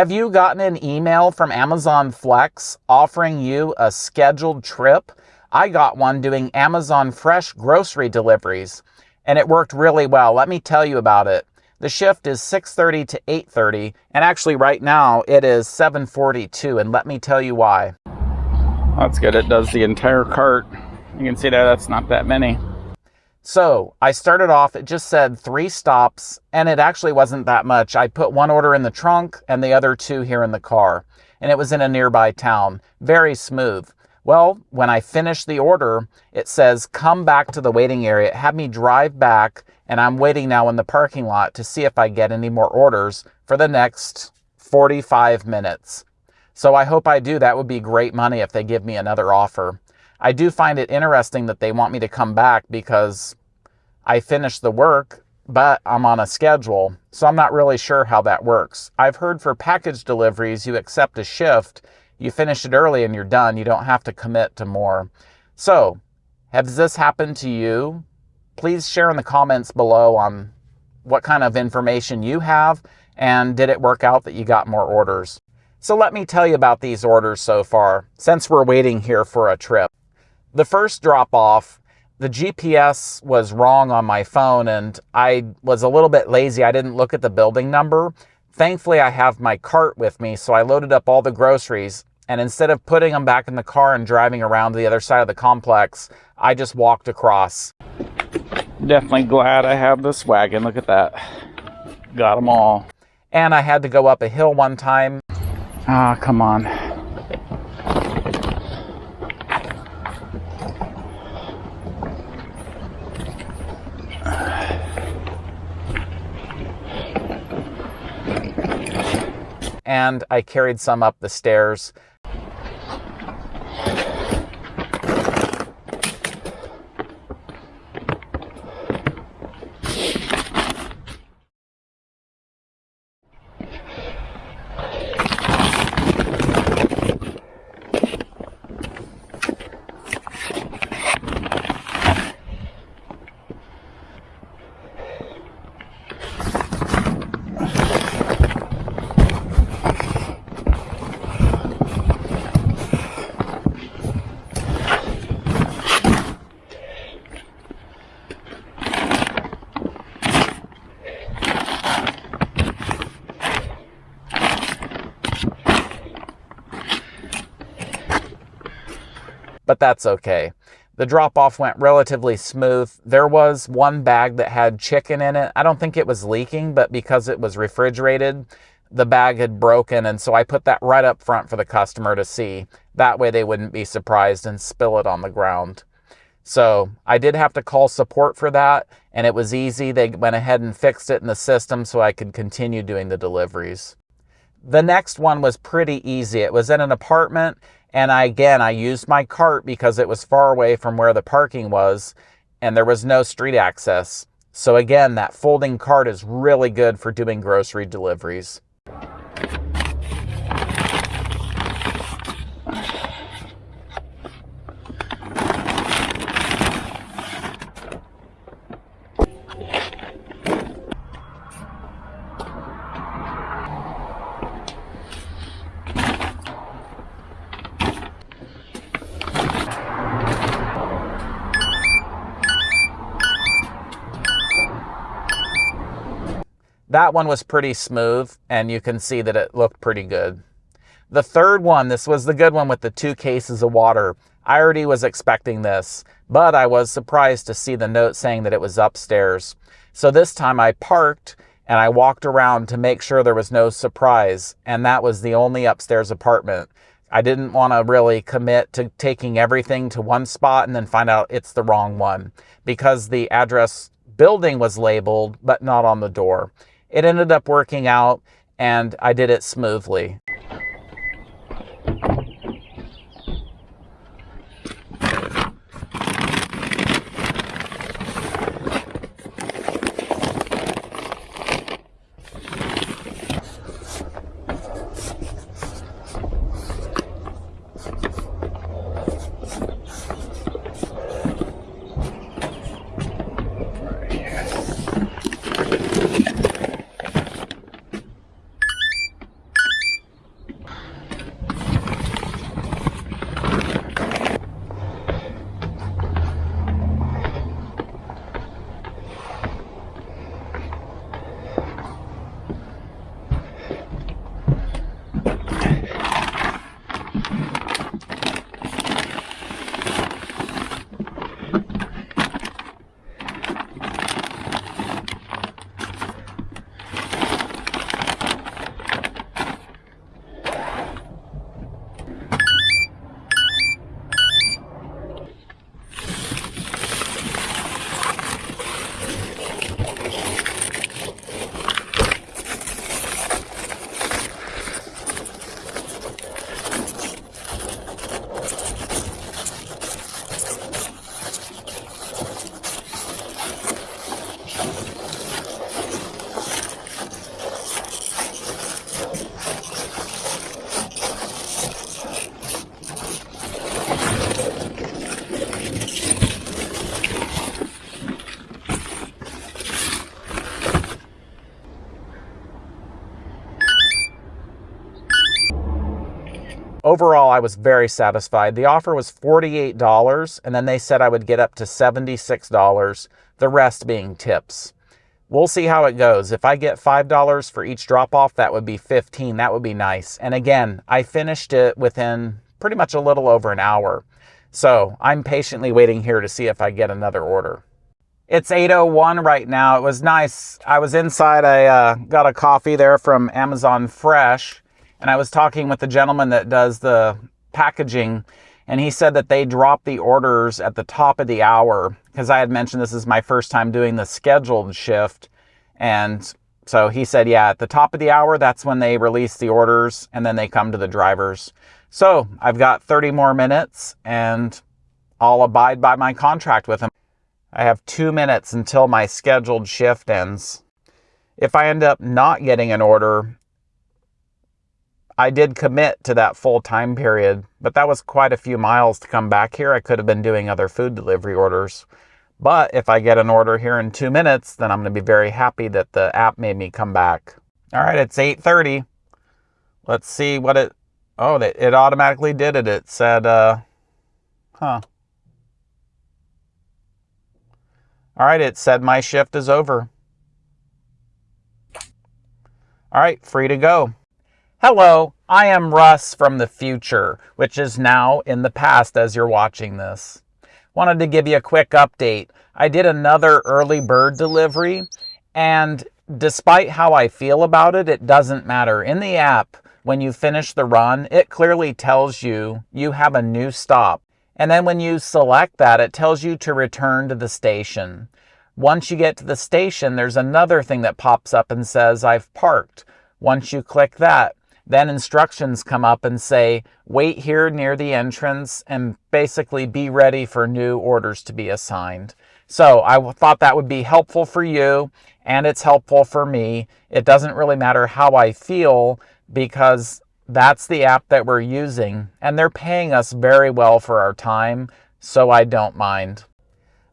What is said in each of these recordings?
Have you gotten an email from Amazon Flex offering you a scheduled trip? I got one doing Amazon Fresh grocery deliveries, and it worked really well. Let me tell you about it. The shift is 6:30 to 8:30, and actually right now it is 7:42, and let me tell you why. That's good. It does the entire cart. You can see that that's not that many. So I started off, it just said three stops, and it actually wasn't that much. I put one order in the trunk and the other two here in the car, and it was in a nearby town. Very smooth. Well, when I finished the order, it says, come back to the waiting area. It had me drive back, and I'm waiting now in the parking lot to see if I get any more orders for the next 45 minutes. So I hope I do. That would be great money if they give me another offer. I do find it interesting that they want me to come back because I finished the work, but I'm on a schedule. So I'm not really sure how that works. I've heard for package deliveries, you accept a shift, you finish it early and you're done. You don't have to commit to more. So, has this happened to you? Please share in the comments below on what kind of information you have and did it work out that you got more orders? So let me tell you about these orders so far, since we're waiting here for a trip. The first drop off, the GPS was wrong on my phone and I was a little bit lazy. I didn't look at the building number. Thankfully, I have my cart with me, so I loaded up all the groceries and instead of putting them back in the car and driving around to the other side of the complex, I just walked across. Definitely glad I have this wagon. Look at that. Got them all. And I had to go up a hill one time Ah, come on. And I carried some up the stairs that's okay. The drop off went relatively smooth. There was one bag that had chicken in it. I don't think it was leaking, but because it was refrigerated, the bag had broken. And so I put that right up front for the customer to see. That way they wouldn't be surprised and spill it on the ground. So I did have to call support for that, and it was easy. They went ahead and fixed it in the system so I could continue doing the deliveries. The next one was pretty easy. It was in an apartment and I, again, I used my cart because it was far away from where the parking was and there was no street access. So again, that folding cart is really good for doing grocery deliveries. That one was pretty smooth and you can see that it looked pretty good. The third one, this was the good one with the two cases of water. I already was expecting this, but I was surprised to see the note saying that it was upstairs. So this time I parked and I walked around to make sure there was no surprise, and that was the only upstairs apartment. I didn't want to really commit to taking everything to one spot and then find out it's the wrong one because the address building was labeled but not on the door. It ended up working out and I did it smoothly. Overall, I was very satisfied. The offer was $48, and then they said I would get up to $76, the rest being tips. We'll see how it goes. If I get $5 for each drop off, that would be 15. That would be nice. And again, I finished it within pretty much a little over an hour. So I'm patiently waiting here to see if I get another order. It's 8.01 right now. It was nice. I was inside. I uh, got a coffee there from Amazon Fresh. And I was talking with the gentleman that does the packaging and he said that they drop the orders at the top of the hour because I had mentioned this is my first time doing the scheduled shift. And so he said, yeah, at the top of the hour, that's when they release the orders and then they come to the drivers. So I've got 30 more minutes and I'll abide by my contract with him. I have two minutes until my scheduled shift ends. If I end up not getting an order, I did commit to that full time period, but that was quite a few miles to come back here. I could have been doing other food delivery orders. But if I get an order here in two minutes, then I'm going to be very happy that the app made me come back. All right, it's 8.30. Let's see what it, oh, it automatically did it. It said, uh, huh. All right, it said my shift is over. All right, free to go. Hello, I am Russ from the future, which is now in the past as you're watching this. Wanted to give you a quick update. I did another early bird delivery, and despite how I feel about it, it doesn't matter. In the app, when you finish the run, it clearly tells you you have a new stop. And then when you select that, it tells you to return to the station. Once you get to the station, there's another thing that pops up and says, I've parked. Once you click that, then instructions come up and say, wait here near the entrance and basically be ready for new orders to be assigned. So I thought that would be helpful for you and it's helpful for me. It doesn't really matter how I feel because that's the app that we're using and they're paying us very well for our time, so I don't mind.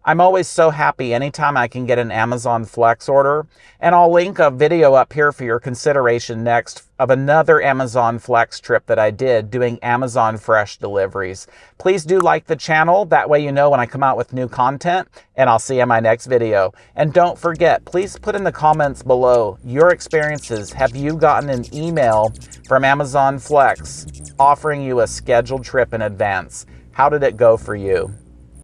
I'm always so happy anytime I can get an Amazon Flex order, and I'll link a video up here for your consideration next of another Amazon Flex trip that I did doing Amazon Fresh deliveries. Please do like the channel, that way you know when I come out with new content, and I'll see you in my next video. And don't forget, please put in the comments below your experiences. Have you gotten an email from Amazon Flex offering you a scheduled trip in advance? How did it go for you?